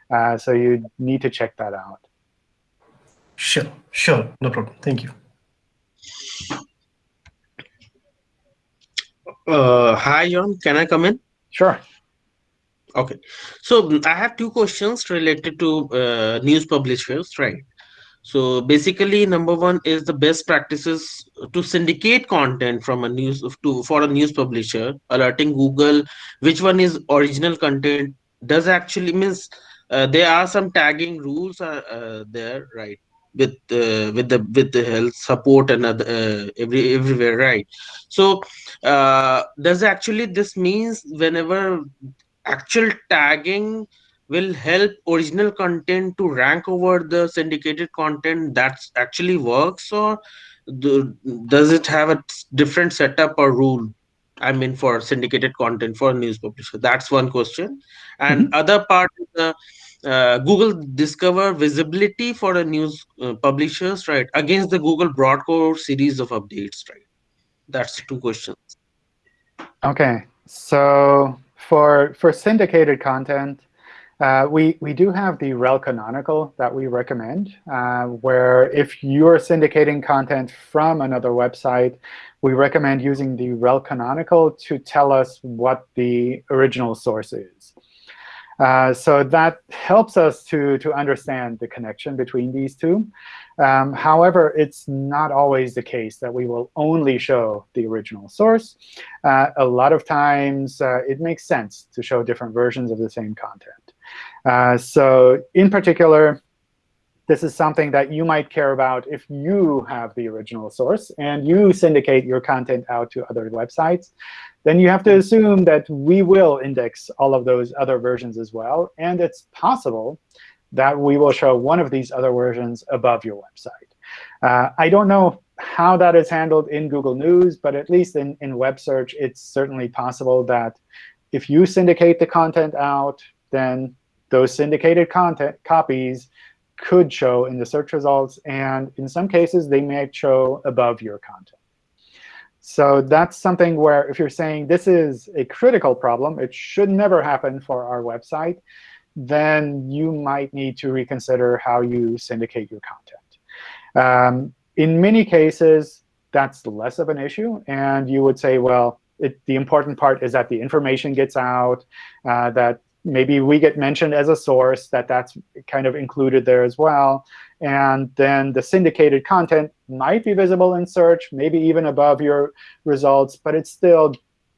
Uh, so you need to check that out. Sure, sure, no problem. Thank you. Uh, hi, John. Can I come in? Sure. Okay. So I have two questions related to uh, news publishers, right? So basically, number one is the best practices to syndicate content from a news to for a news publisher, alerting Google which one is original content. Does actually means uh, there are some tagging rules uh, uh, there, right? With uh, with the with the health support and other, uh, every everywhere, right? So uh, does actually this means whenever actual tagging will help original content to rank over the syndicated content that's actually works or do, does it have a different setup or rule? I mean for syndicated content for news publisher. That's one question. And mm -hmm. other part is the uh, google discover visibility for a news uh, publishers right against the google broad core series of updates right? That's two questions. Okay. So for for syndicated content uh, we, we do have the rel canonical that we recommend, uh, where if you're syndicating content from another website, we recommend using the rel canonical to tell us what the original source is. Uh, so that helps us to, to understand the connection between these two. Um, however, it's not always the case that we will only show the original source. Uh, a lot of times, uh, it makes sense to show different versions of the same content. Uh, so in particular, this is something that you might care about if you have the original source and you syndicate your content out to other websites. Then you have to assume that we will index all of those other versions as well. And it's possible that we will show one of these other versions above your website. Uh, I don't know how that is handled in Google News, but at least in, in web search, it's certainly possible that if you syndicate the content out, then those syndicated content copies could show in the search results. And in some cases, they may show above your content. So that's something where if you're saying this is a critical problem, it should never happen for our website, then you might need to reconsider how you syndicate your content. Um, in many cases, that's less of an issue. And you would say, well, it, the important part is that the information gets out, uh, that maybe we get mentioned as a source, that that's kind of included there as well. And then the syndicated content might be visible in search, maybe even above your results, but it still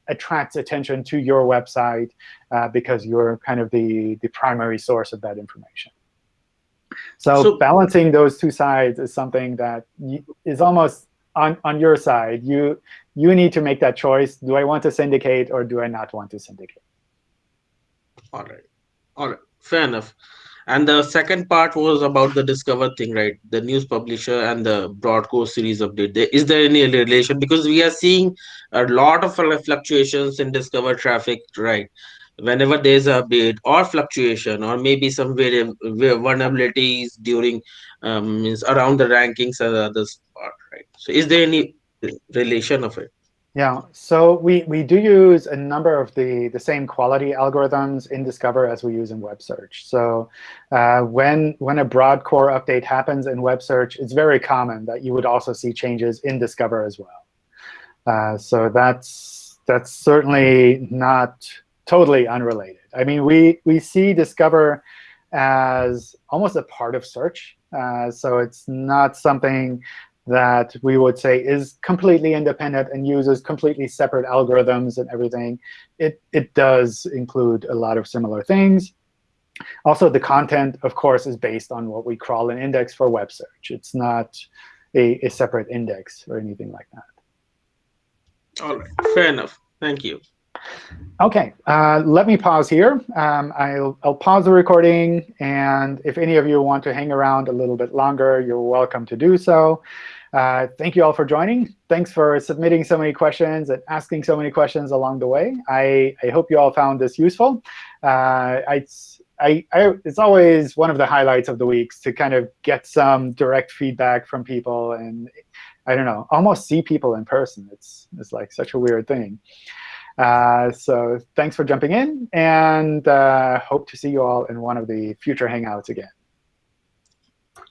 attracts attention to your website uh, because you're kind of the, the primary source of that information. So, so balancing those two sides is something that is almost on, on your side. You, you need to make that choice. Do I want to syndicate or do I not want to syndicate? all right all right fair enough and the second part was about the discover thing right the news publisher and the broad core series update Is there any relation because we are seeing a lot of fluctuations in discover traffic right whenever there's a bit or fluctuation or maybe some vulnerabilities during um, means around the rankings and others right so is there any relation of it yeah, so we, we do use a number of the, the same quality algorithms in Discover as we use in web search. So uh, when, when a broad core update happens in web search, it's very common that you would also see changes in Discover as well. Uh, so that's, that's certainly not totally unrelated. I mean, we, we see Discover as almost a part of search. Uh, so it's not something that we would say is completely independent and uses completely separate algorithms and everything. It, it does include a lot of similar things. Also, the content, of course, is based on what we crawl and index for web search. It's not a, a separate index or anything like that. All right, fair enough. Thank you. OK, uh, let me pause here. Um, I'll, I'll pause the recording. And if any of you want to hang around a little bit longer, you're welcome to do so. Uh, thank you all for joining. Thanks for submitting so many questions and asking so many questions along the way. I, I hope you all found this useful. Uh, I, I, I, it's always one of the highlights of the weeks to kind of get some direct feedback from people and, I don't know, almost see people in person. It's, it's like such a weird thing. Uh, so thanks for jumping in, and uh, hope to see you all in one of the future Hangouts again.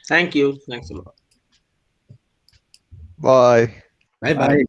Thank you. Thanks a lot. Bye. Bye-bye.